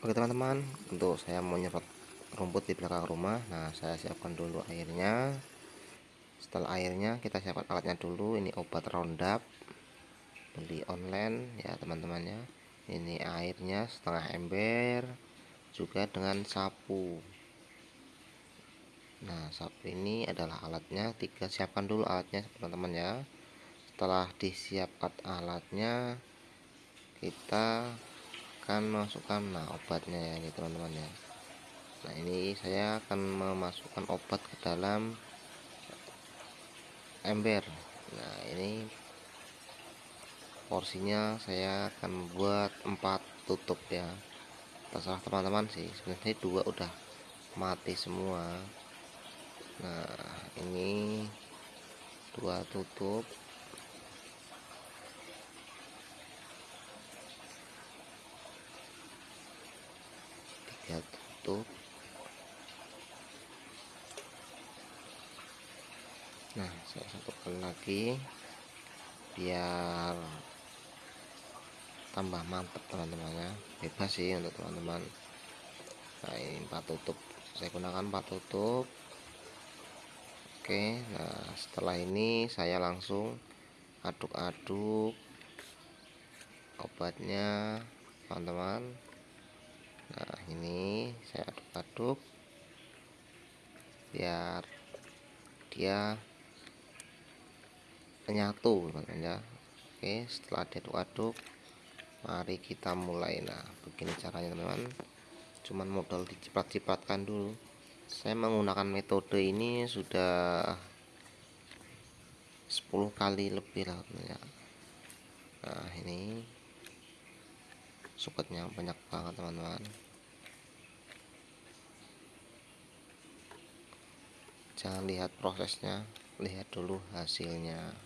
Oke teman-teman untuk saya mau nyerot rumput di belakang rumah. Nah saya siapkan dulu airnya. Setelah airnya kita siapkan alatnya dulu. Ini obat roundup. Beli online ya teman-teman ya. Ini airnya setengah ember juga dengan sapu. Nah sapu ini adalah alatnya. Tiga siapkan dulu alatnya teman-teman ya. Setelah disiapkan alatnya kita akan masukkan nah obatnya ya ini teman-teman ya. Nah ini saya akan memasukkan obat ke dalam ember. Nah ini porsinya saya akan membuat empat tutup ya. Terserah teman-teman sih. Sebenarnya dua udah mati semua. Nah ini dua tutup ya tutup. Nah saya satukan lagi biar tambah mantap teman-teman ya. Bebas sih untuk teman-teman. Nah ini empat tutup. Saya gunakan empat tutup. Oke nah setelah ini saya langsung aduk-aduk obatnya teman-teman nah ini saya aduk-aduk biar dia menyatu ya. Oke setelah diaduk-aduk mari kita mulai. Nah begini caranya teman-teman. Cuman modal diciprat-cipratkan dulu. Saya menggunakan metode ini sudah 10 kali lebih lah ya. Nah ini suketnya banyak banget teman-teman. Jangan lihat prosesnya lihat dulu hasilnya